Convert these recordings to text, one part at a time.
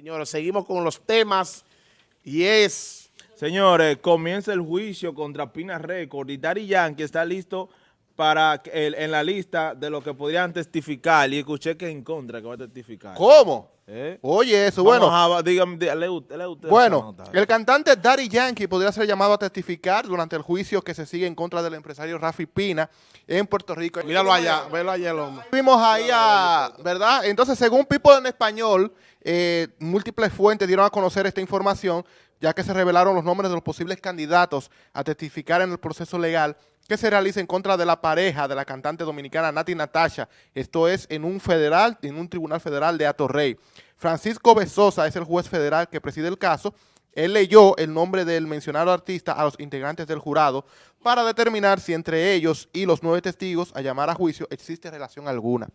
Señores, seguimos con los temas y es... Señores, comienza el juicio contra Pina Record y Dari Yankee está listo para el, en la lista de los que podrían testificar y escuché que en contra que va a testificar. ¿Cómo? ¿Eh? Oye, eso, Vamos bueno. a- dígame, dí- lee usted- lee usted esa Bueno, el cantante Daddy Yankee podría ser llamado a testificar durante el juicio que se sigue en contra del empresario Rafi Pina en Puerto Rico. Míralo allá, velo allá el hombre. Vimos ahí a, ¿verdad? Entonces, según People en Español, eh, múltiples fuentes dieron a conocer esta información, ya que se revelaron los nombres de los posibles candidatos a testificar en el proceso legal que se realiza en contra de la pareja de la cantante dominicana Nati Natasha. Esto es en un federal, en un tribunal federal de Atorrey. Francisco Besosa es el juez federal que preside el caso. Él leyó el nombre del mencionado artista a los integrantes del jurado para determinar si entre ellos y los nueve testigos a llamar a juicio existe relación alguna.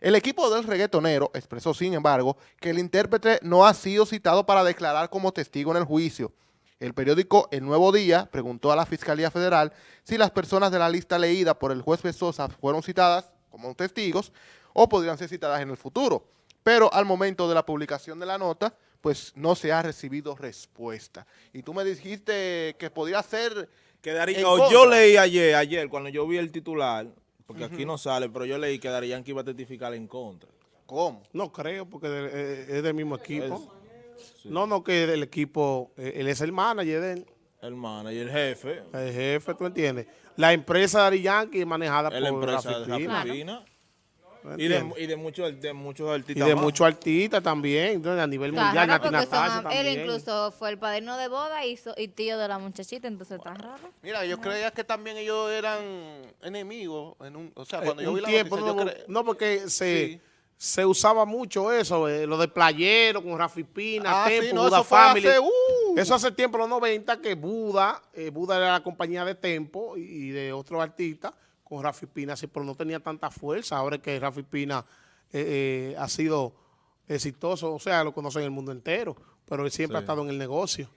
El equipo del reggaetonero expresó, sin embargo, que el intérprete no ha sido citado para declarar como testigo en el juicio. El periódico El Nuevo Día preguntó a la Fiscalía Federal si las personas de la lista leída por el juez Besosa fueron citadas como testigos o podrían ser citadas en el futuro. Pero al momento de la publicación de la nota, pues no se ha recibido respuesta. Y tú me dijiste que podría ser... Que Dari- en o contra. yo leí ayer, ayer, cuando yo vi el titular, porque aquí no sale, pero yo leí que Dari Yankee iba a testificar en contra. ¿Cómo? No creo, porque eh, es del mismo equipo. No, no, que del equipo, eh, él es el manager de él, El manager, el jefe, el jefe, ¿tú entiendes? La empresa de Ari Yankee es manejada la por empresa Rafi de Pina, Rafi Pina. ¿tú Y de, y de muchos de muchos Y artistas de más. muchos artistas también, entonces, a nivel mundial, raro porque son él incluso fue el padrino de boda y, so- y tío de la muchachita, entonces está raro. Mira, yo creía que también ellos eran enemigos. En un, o sea, Eh, cuando yo un vi la tiempo, noticia, no, yo no, porque se, Sí. Se usaba mucho eso, eh, lo de playero con Rafi Pina, Ah, Tempo, sí, no, Buda eso fue Family. hace, uh. Eso hace tiempo, los 90, que Buda, eh, Buda era la compañía de Tempo y, y de otros artistas con Rafi Pina, sí, pero no tenía tanta fuerza. Ahora es que Rafi Pina eh, eh, ha sido exitoso, o sea, lo conocen en el mundo entero, pero él siempre Sí. ha estado en el negocio.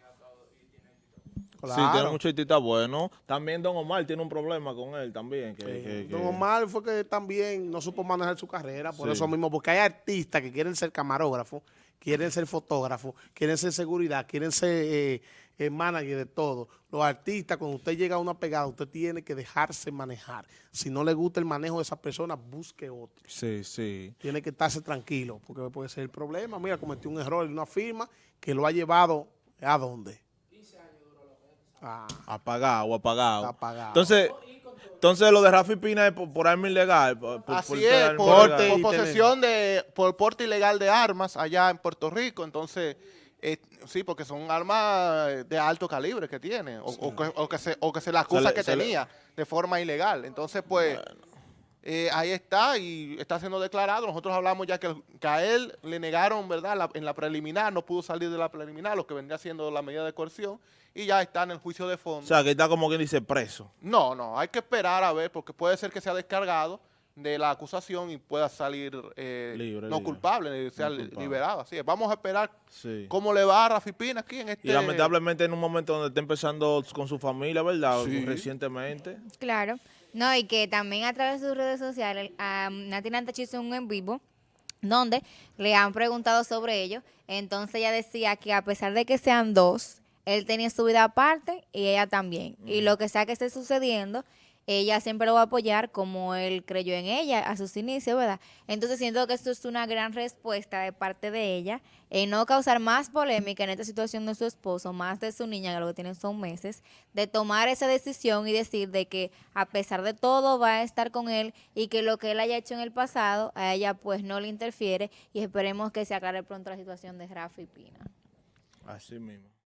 Sí, tiene muchos artistas buenos. También Don Omar tiene un problema con él también. Que, que- que- Don Omar fue que también no supo manejar su carrera, por Sí. eso mismo, porque hay artistas que quieren ser camarógrafos, quieren ser fotógrafos, quieren ser seguridad, quieren ser eh, eh, manager de todo. Los artistas, cuando usted llega a una pegada, usted tiene que dejarse manejar. Si no le gusta el manejo de esa persona, busque otro. Sí, sí. Tiene que estarse tranquilo, porque puede ser el problema. Mira, cometió un error en una firma que lo ha llevado a dónde. Ah, Apagado, apagado. Apagado. Entonces, entonces lo de Rafi Pina es por, por arma ilegal. Por, Así por es, por, posesión de, por porte ilegal de armas allá en Puerto Rico, entonces, eh, sí, porque son armas de alto calibre que tiene, o, o que, o que se, o que se le acusa Se le- que se le- tenía de forma ilegal. Entonces, pues, eh, ahí está y está siendo declarado. Nosotros hablamos ya que, que a él le negaron, ¿verdad? La- en la preliminar, no pudo salir de la preliminar, lo que vendría siendo la medida de coerción, y ya está en el juicio de fondo. O sea, que está como quien dice preso. No, no, hay que esperar a ver, porque puede ser que sea descargado de la acusación y pueda salir eh, Libre, no libre. culpable, sea No culpable. liberado. Así es. Vamos a esperar Sí. cómo le va a Rafi Pina aquí en este... Y lamentablemente en un momento donde está empezando con su familia, ¿verdad? Sí. Recientemente. Claro. No, y que también a través de sus redes sociales, a Nati Nantachi hizo un en vivo donde le han preguntado sobre ello. Entonces ella decía que a pesar de que sean dos, él tenía su vida aparte y ella también. Y lo que sea que esté sucediendo, ella siempre lo va a apoyar como él creyó en ella a sus inicios, ¿verdad? Entonces siento que esto es una gran respuesta de parte de ella en no causar más polémica en esta situación de su esposo, más de su niña, que lo que tienen son meses, de tomar esa decisión y decir de que a pesar de todo va a estar con él y que lo que él haya hecho en el pasado a ella pues no le interfiere y esperemos que se aclare pronto la situación de Rafa y Pina. Así mismo.